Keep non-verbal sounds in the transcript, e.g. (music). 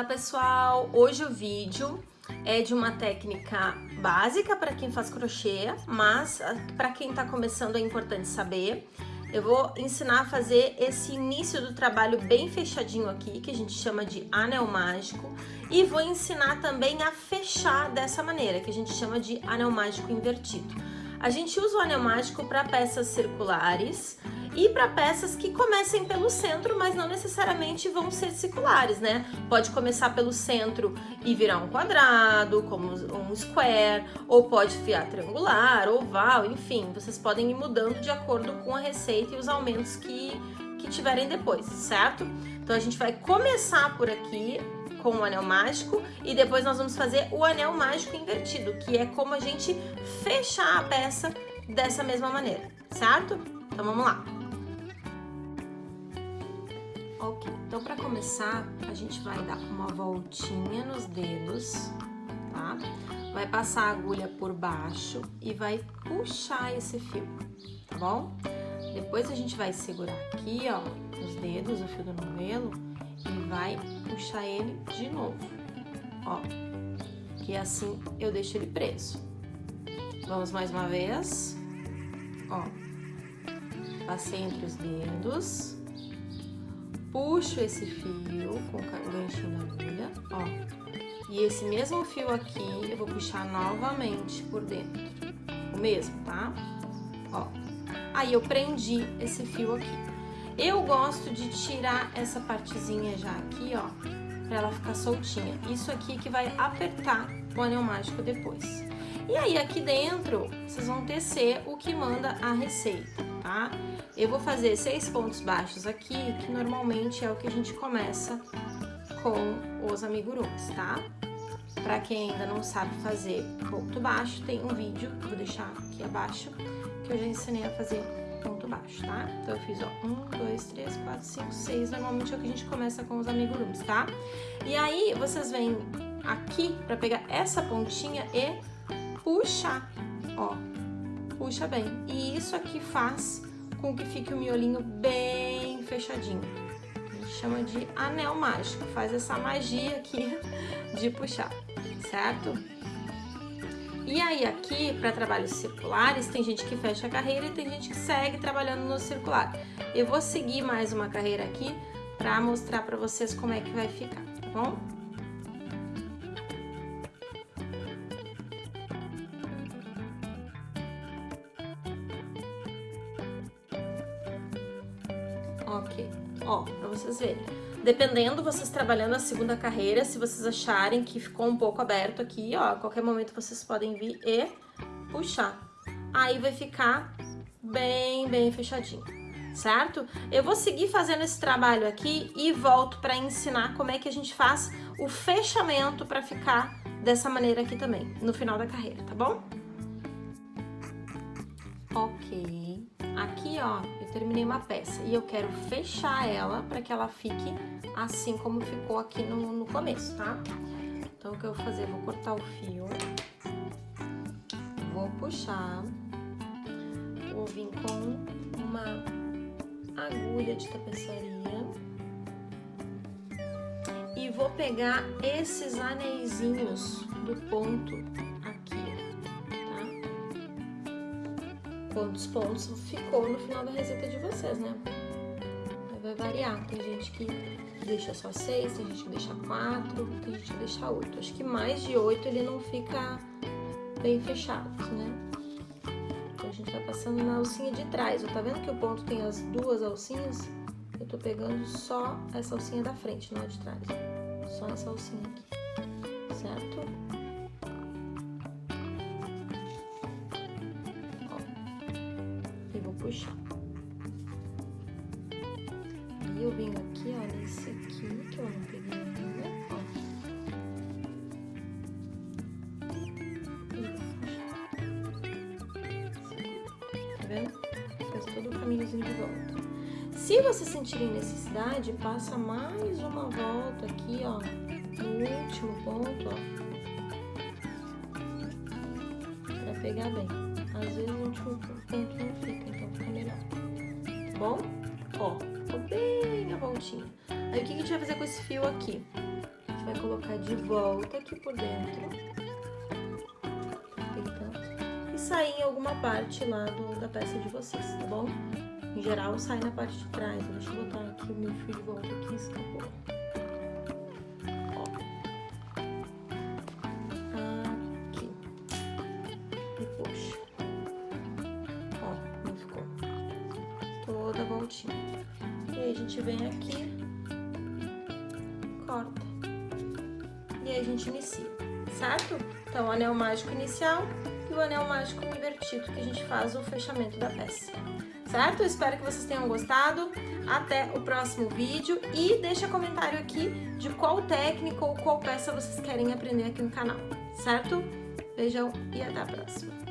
Olá pessoal, hoje o vídeo é de uma técnica básica para quem faz crochê, mas ah, para quem está começando é importante saber. Eu vou ensinar a fazer esse início do trabalho bem fechadinho aqui, que a gente chama de anel mágico, e vou ensinar também a fechar dessa maneira, que a gente chama de anel mágico invertido. A gente usa o anel mágico para peças circulares, e para peças que comecem pelo centro, mas não necessariamente vão ser circulares, né? Pode começar pelo centro e virar um quadrado, como um square, ou pode fiar triangular, oval, enfim, vocês podem ir mudando de acordo com a receita e os aumentos que, que tiverem depois, certo? Então a gente vai começar por aqui com o anel mágico e depois nós vamos fazer o anel mágico invertido, que é como a gente fechar a peça dessa mesma maneira, certo? Então vamos lá. Ok, então para começar, a gente vai dar uma voltinha nos dedos, tá? Vai passar a agulha por baixo e vai puxar esse fio, tá bom? Depois a gente vai segurar aqui, ó, os dedos, o fio do novelo, e vai puxar ele de novo, ó. Que assim eu deixo ele preso. Vamos mais uma vez, ó. Passei entre os dedos puxo esse fio com o ganchinho da agulha, ó. E esse mesmo fio aqui, eu vou puxar novamente por dentro. O mesmo, tá? Ó. Aí, eu prendi esse fio aqui. Eu gosto de tirar essa partezinha já aqui, ó, pra ela ficar soltinha. Isso aqui que vai apertar o anel mágico depois. E aí, aqui dentro, vocês vão tecer o que manda a receita, tá? Eu vou fazer seis pontos baixos aqui, que normalmente é o que a gente começa com os amigurumis, tá? Pra quem ainda não sabe fazer ponto baixo, tem um vídeo que eu vou deixar aqui abaixo, que eu já ensinei a fazer ponto baixo, tá? Então eu fiz, ó, um, dois, três, quatro, cinco, seis, normalmente é o que a gente começa com os amigurumis, tá? E aí, vocês vêm aqui pra pegar essa pontinha e puxar, ó, puxa bem. E isso aqui faz com que fique o miolinho bem fechadinho. Chama de anel mágico, faz essa magia aqui (laughs) de puxar, certo? E aí aqui, para trabalhos circulares, tem gente que fecha a carreira e tem gente que segue trabalhando no circular. Eu vou seguir mais uma carreira aqui para mostrar para vocês como é que vai ficar, tá bom? Ok, ó, pra vocês verem. Dependendo, vocês trabalhando a segunda carreira, se vocês acharem que ficou um pouco aberto aqui, ó, a qualquer momento vocês podem vir e puxar. Aí vai ficar bem, bem fechadinho, certo? Eu vou seguir fazendo esse trabalho aqui e volto para ensinar como é que a gente faz o fechamento para ficar dessa maneira aqui também, no final da carreira, tá bom? Ok. Aqui, ó, eu terminei uma peça e eu quero fechar ela para que ela fique assim como ficou aqui no, no começo, tá? Então, o que eu vou fazer? Vou cortar o fio, vou puxar, vou vir com uma agulha de tapeçaria e vou pegar esses anéisinhos do ponto quantos pontos ficou no final da receita de vocês, né? vai variar. Tem gente que deixa só seis, tem gente que deixa quatro, tem gente que deixa oito. Acho que mais de oito ele não fica bem fechado, né? Então a gente tá passando na alcinha de trás. Tá vendo que o ponto tem as duas alcinhas? Eu tô pegando só essa alcinha da frente, não a de trás. Só essa alcinha aqui, certo? Puxar. E eu venho aqui, ó, nesse aqui, que eu não peguei ainda, ó. Tá vendo? Faz todo o caminhozinho de volta. Se vocês sentirem necessidade, passa mais uma volta aqui, ó, no último ponto, ó. Pra pegar bem. Às vezes o último ponto bom? Ó, ficou bem a voltinha. Aí o que a gente vai fazer com esse fio aqui? gente vai colocar de volta aqui por dentro. E sair em alguma parte lá do, da peça de vocês, tá bom? Em geral, sai na parte de trás. Deixa eu botar aqui o meu fio de volta aqui, escapou. Toda a voltinha. E aí, a gente vem aqui, corta. E aí, a gente inicia, certo? Então, o anel mágico inicial e o anel mágico invertido, que a gente faz o fechamento da peça certo? espero que vocês tenham gostado. Até o próximo vídeo e deixa comentário aqui de qual técnica ou qual peça vocês querem aprender aqui no canal, certo? Beijão e até a próxima.